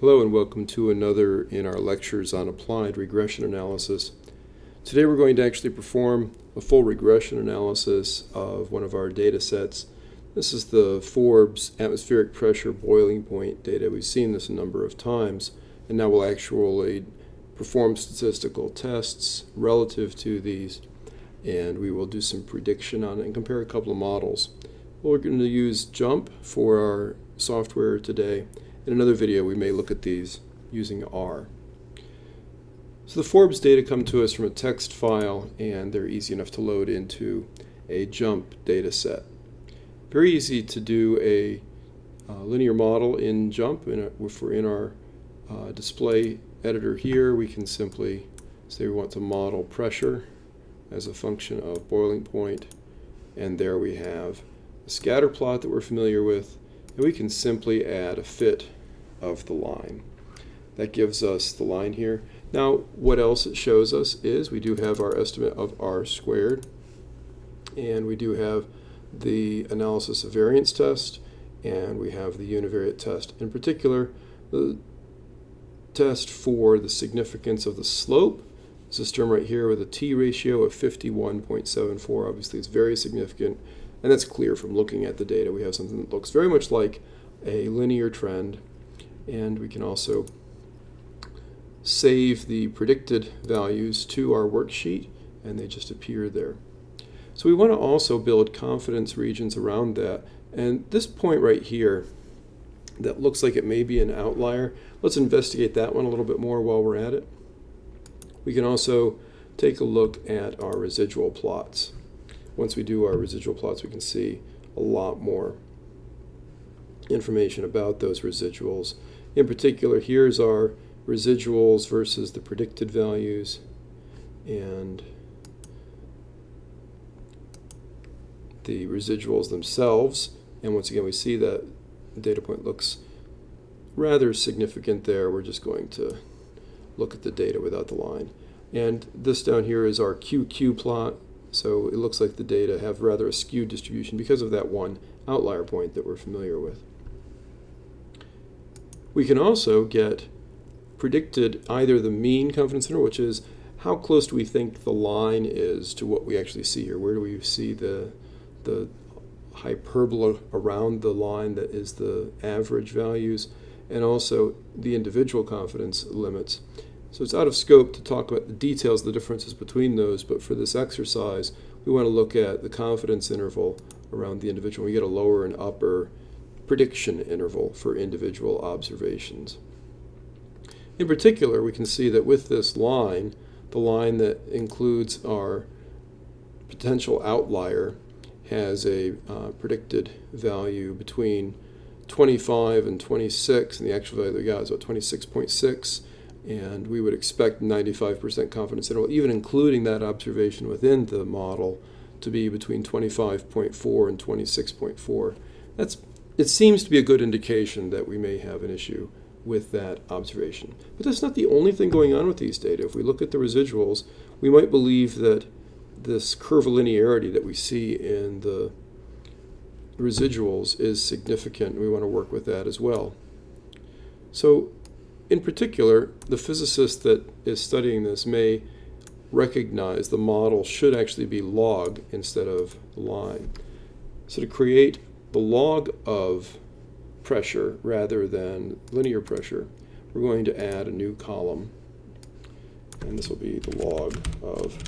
Hello and welcome to another in our lectures on applied regression analysis. Today we're going to actually perform a full regression analysis of one of our data sets. This is the Forbes atmospheric pressure boiling point data. We've seen this a number of times and now we'll actually perform statistical tests relative to these and we will do some prediction on it and compare a couple of models. We're going to use JMP for our software today in another video, we may look at these using R. So the Forbes data come to us from a text file, and they're easy enough to load into a JMP data set. Very easy to do a uh, linear model in JMP. In a, if we're in our uh, display editor here, we can simply say we want to model pressure as a function of boiling point, and there we have a scatter plot that we're familiar with, and we can simply add a fit of the line. That gives us the line here. Now, what else it shows us is we do have our estimate of r squared, and we do have the analysis of variance test, and we have the univariate test. In particular, the test for the significance of the slope is this term right here with a t ratio of 51.74. Obviously, it's very significant, and that's clear from looking at the data. We have something that looks very much like a linear trend and we can also save the predicted values to our worksheet and they just appear there. So we want to also build confidence regions around that and this point right here that looks like it may be an outlier, let's investigate that one a little bit more while we're at it. We can also take a look at our residual plots. Once we do our residual plots we can see a lot more information about those residuals in particular, here's our residuals versus the predicted values. And the residuals themselves. And once again, we see that data point looks rather significant there. We're just going to look at the data without the line. And this down here is our QQ plot. So it looks like the data have rather a skewed distribution because of that one outlier point that we're familiar with. We can also get predicted either the mean confidence interval, which is how close do we think the line is to what we actually see here? Where do we see the, the hyperbola around the line that is the average values, and also the individual confidence limits. So it's out of scope to talk about the details, the differences between those, but for this exercise, we want to look at the confidence interval around the individual. We get a lower and upper prediction interval for individual observations. In particular, we can see that with this line, the line that includes our potential outlier has a uh, predicted value between 25 and 26, and the actual value that we got is about 26.6, and we would expect 95% confidence interval, even including that observation within the model, to be between 25.4 and 26.4. That's it seems to be a good indication that we may have an issue with that observation. But that's not the only thing going on with these data. If we look at the residuals, we might believe that this curvilinearity that we see in the residuals is significant. We want to work with that as well. So in particular, the physicist that is studying this may recognize the model should actually be log instead of line. So to create the log of pressure rather than linear pressure, we're going to add a new column. And this will be the log of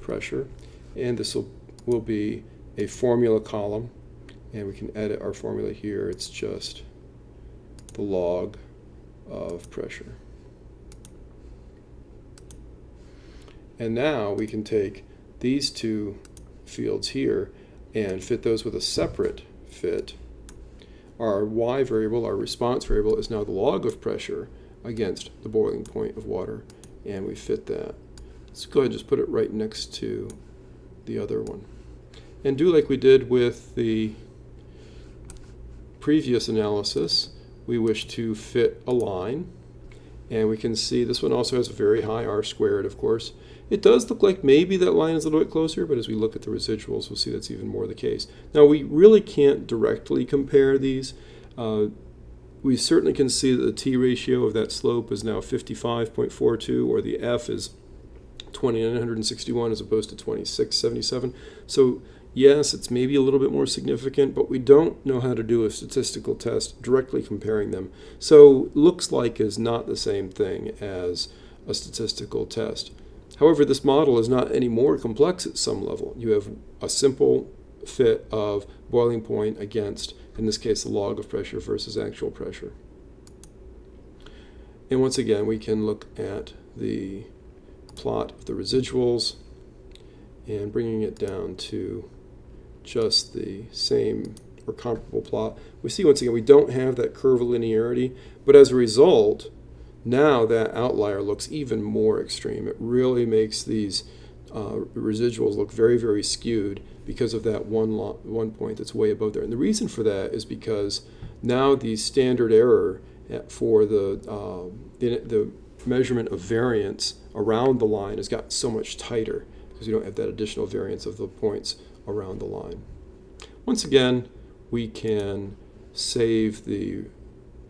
pressure. And this will, will be a formula column. And we can edit our formula here. It's just the log of pressure. And now we can take these two fields here and fit those with a separate fit. Our y variable, our response variable, is now the log of pressure against the boiling point of water, and we fit that. Let's go ahead and just put it right next to the other one. And do like we did with the previous analysis, we wish to fit a line, and we can see this one also has a very high r squared, of course, it does look like maybe that line is a little bit closer, but as we look at the residuals, we'll see that's even more the case. Now, we really can't directly compare these. Uh, we certainly can see that the t ratio of that slope is now 55.42, or the f is 2961 as opposed to 2677. So yes, it's maybe a little bit more significant, but we don't know how to do a statistical test directly comparing them. So looks like is not the same thing as a statistical test. However, this model is not any more complex at some level. You have a simple fit of boiling point against, in this case, the log of pressure versus actual pressure. And once again, we can look at the plot of the residuals and bringing it down to just the same or comparable plot. We see once again we don't have that curvilinearity, but as a result, now that outlier looks even more extreme. It really makes these uh, residuals look very, very skewed because of that one, one point that's way above there. And the reason for that is because now the standard error for the, uh, the, measurement of variance around the line has gotten so much tighter because you don't have that additional variance of the points around the line. Once again, we can save the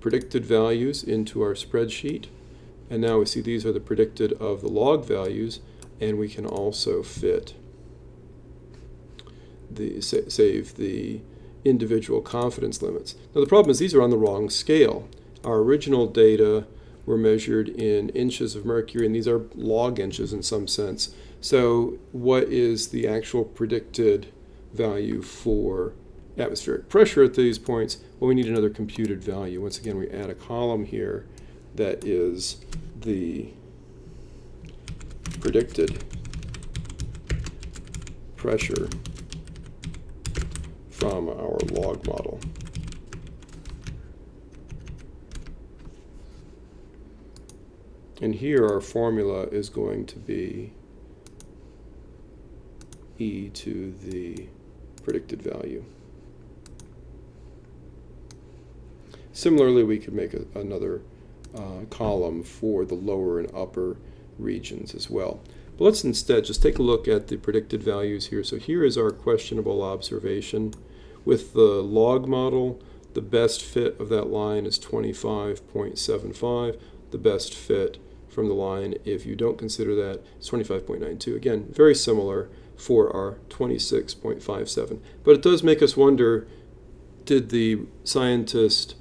predicted values into our spreadsheet. And now we see these are the predicted of the log values, and we can also fit the save the individual confidence limits. Now the problem is these are on the wrong scale. Our original data were measured in inches of mercury, and these are log inches in some sense. So what is the actual predicted value for atmospheric pressure at these points? Well, we need another computed value. Once again, we add a column here that is the predicted pressure from our log model. And here our formula is going to be e to the predicted value. Similarly, we could make a, another uh, column for the lower and upper regions as well. But let's instead just take a look at the predicted values here. So here is our questionable observation. With the log model, the best fit of that line is 25.75. The best fit from the line, if you don't consider that, is 25.92. Again, very similar for our 26.57. But it does make us wonder, did the scientist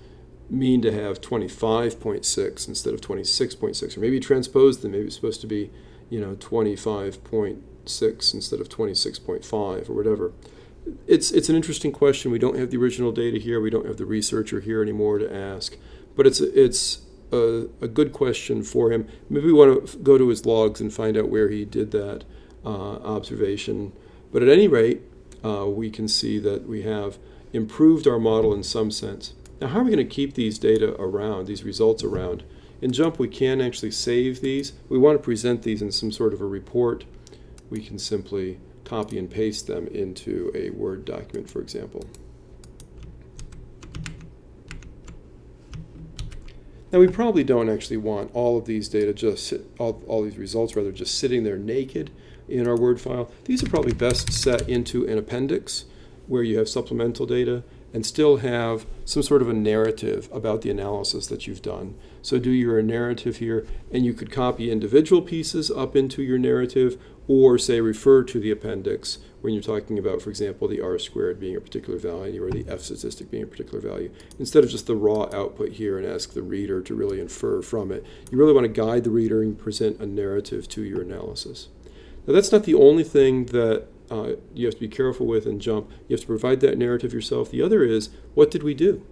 mean to have 25.6 instead of 26.6? Or maybe transposed them. Maybe it's supposed to be, you know, 25.6 instead of 26.5 or whatever. It's, it's an interesting question. We don't have the original data here. We don't have the researcher here anymore to ask. But it's, it's a, a good question for him. Maybe we want to go to his logs and find out where he did that observation. But at any rate, uh, we can see that we have improved our model in some sense. Now, how are we going to keep these data around, these results around? In JMP, we can actually save these. We want to present these in some sort of a report. We can simply copy and paste them into a Word document, for example. Now we probably don't actually want all of these data just all, all these results rather just sitting there naked in our Word file. These are probably best set into an appendix where you have supplemental data and still have some sort of a narrative about the analysis that you've done. So do your narrative here, and you could copy individual pieces up into your narrative, or say refer to the appendix when you're talking about, for example, the r squared being a particular value or the f statistic being a particular value, instead of just the raw output here and ask the reader to really infer from it. You really want to guide the reader and present a narrative to your analysis. Now that's not the only thing that uh, you have to be careful with and JMP. You have to provide that narrative yourself. The other is, what did we do?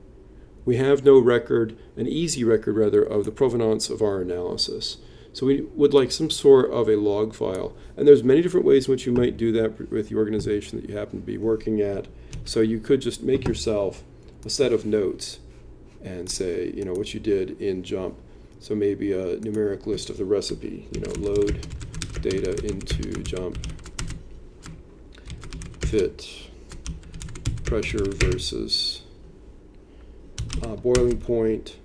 We have no record, an easy record rather, of the provenance of our analysis. So we would like some sort of a log file. And there's many different ways in which you might do that with the organization that you happen to be working at. So you could just make yourself a set of notes and say, you know, what you did in JMP. So maybe a numeric list of the recipe, you know, load data into JMP fit pressure versus uh, boiling point,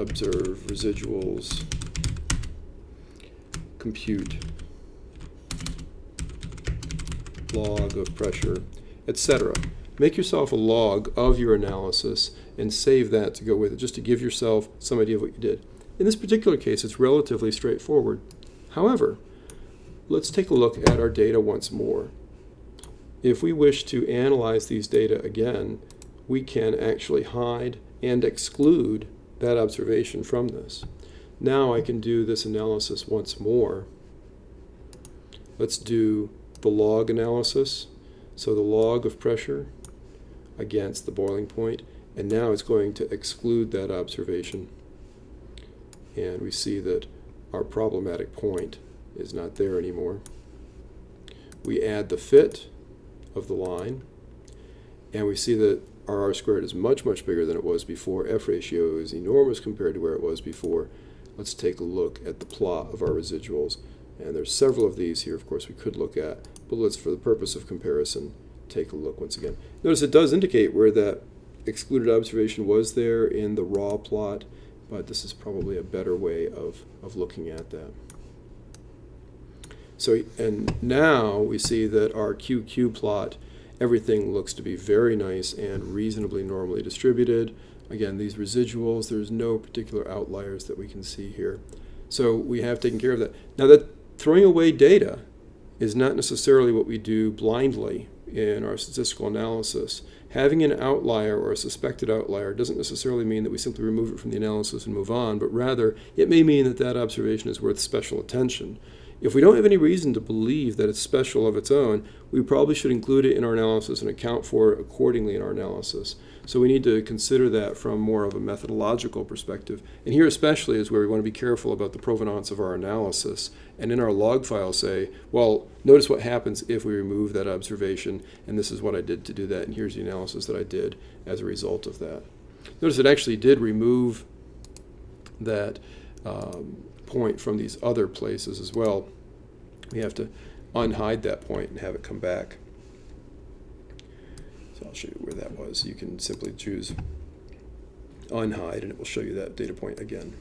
observe residuals, compute log of pressure, etc. make yourself a log of your analysis and save that to go with it, just to give yourself some idea of what you did. In this particular case, it's relatively straightforward. However, let's take a look at our data once more. If we wish to analyze these data again, we can actually hide and exclude that observation from this. Now I can do this analysis once more. Let's do the log analysis. So the log of pressure against the boiling point, and now it's going to exclude that observation. And we see that our problematic point is not there anymore. We add the fit of the line, and we see that R squared is much, much bigger than it was before. F ratio is enormous compared to where it was before. Let's take a look at the plot of our residuals. And there's several of these here, of course, we could look at, but let's, for the purpose of comparison, take a look once again. Notice it does indicate where that excluded observation was there in the raw plot, but this is probably a better way of, of looking at that. So, and now we see that our QQ plot, everything looks to be very nice and reasonably normally distributed. Again, these residuals, there's no particular outliers that we can see here. So we have taken care of that. Now that throwing away data is not necessarily what we do blindly in our statistical analysis. Having an outlier or a suspected outlier doesn't necessarily mean that we simply remove it from the analysis and move on, but rather it may mean that that observation is worth special attention. If we don't have any reason to believe that it's special of its own, we probably should include it in our analysis and account for it accordingly in our analysis. So we need to consider that from more of a methodological perspective. And here especially is where we want to be careful about the provenance of our analysis. And in our log file say, well, notice what happens if we remove that observation, and this is what I did to do that, and here's the analysis that I did as a result of that. Notice it actually did remove that um, point from these other places as well. We have to unhide that point and have it come back. So I'll show you where that was. You can simply choose unhide and it will show you that data point again.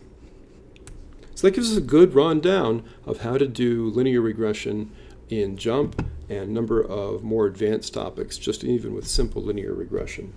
So that gives us a good rundown of how to do linear regression in JMP and a number of more advanced topics, just even with simple linear regression.